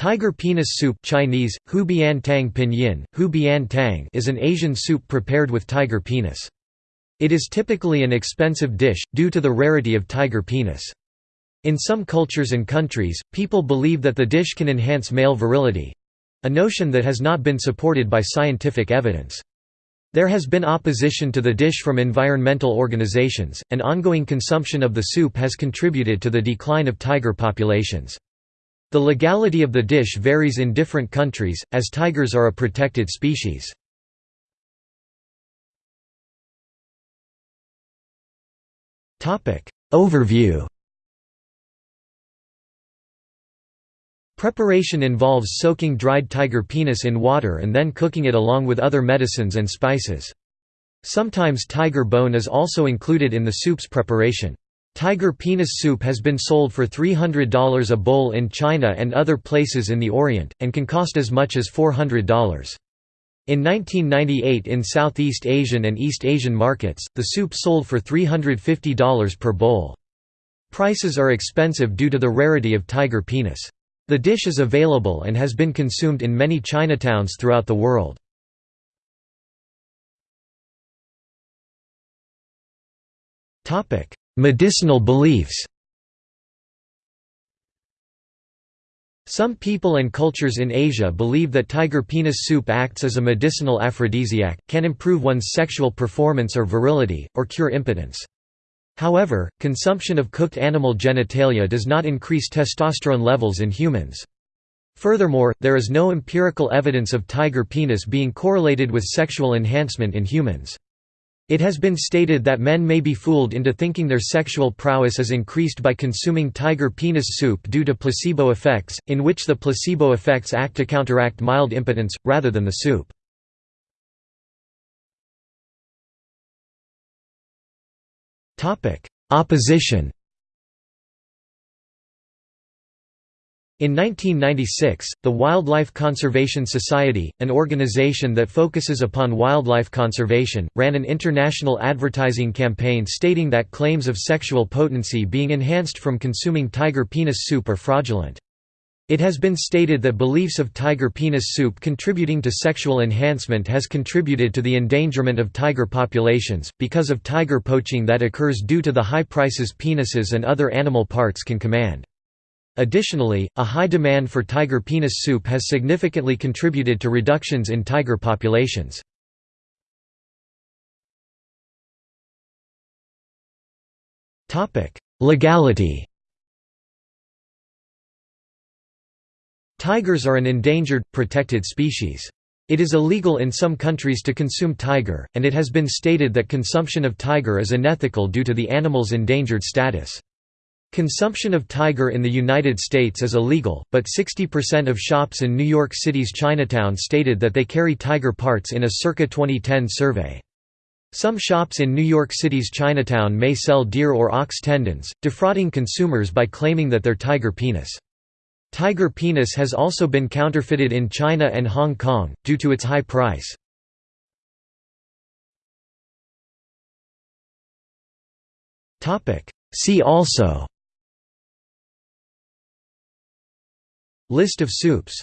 Tiger penis soup Chinese, hu tang pinyin, hu bian tang is an Asian soup prepared with tiger penis. It is typically an expensive dish, due to the rarity of tiger penis. In some cultures and countries, people believe that the dish can enhance male virility—a notion that has not been supported by scientific evidence. There has been opposition to the dish from environmental organizations, and ongoing consumption of the soup has contributed to the decline of tiger populations. The legality of the dish varies in different countries, as tigers are a protected species. Overview Preparation involves soaking dried tiger penis in water and then cooking it along with other medicines and spices. Sometimes tiger bone is also included in the soup's preparation. Tiger penis soup has been sold for $300 a bowl in China and other places in the Orient, and can cost as much as $400. In 1998 in Southeast Asian and East Asian markets, the soup sold for $350 per bowl. Prices are expensive due to the rarity of tiger penis. The dish is available and has been consumed in many Chinatowns throughout the world. Topic: Medicinal beliefs Some people and cultures in Asia believe that tiger penis soup acts as a medicinal aphrodisiac, can improve one's sexual performance or virility, or cure impotence. However, consumption of cooked animal genitalia does not increase testosterone levels in humans. Furthermore, there is no empirical evidence of tiger penis being correlated with sexual enhancement in humans. It has been stated that men may be fooled into thinking their sexual prowess is increased by consuming tiger penis soup due to placebo effects, in which the placebo effects act to counteract mild impotence, rather than the soup. Opposition In 1996, the Wildlife Conservation Society, an organization that focuses upon wildlife conservation, ran an international advertising campaign stating that claims of sexual potency being enhanced from consuming tiger penis soup are fraudulent. It has been stated that beliefs of tiger penis soup contributing to sexual enhancement has contributed to the endangerment of tiger populations, because of tiger poaching that occurs due to the high prices penises and other animal parts can command. Additionally, a high demand for tiger penis soup has significantly contributed to reductions in tiger populations. Legality Tigers are an endangered, protected species. It is illegal in some countries to consume tiger, and it has been stated that consumption of tiger is unethical due to the animal's endangered status. Consumption of tiger in the United States is illegal, but 60% of shops in New York City's Chinatown stated that they carry tiger parts in a circa 2010 survey. Some shops in New York City's Chinatown may sell deer or ox tendons, defrauding consumers by claiming that they're tiger penis. Tiger penis has also been counterfeited in China and Hong Kong, due to its high price. See also List of soups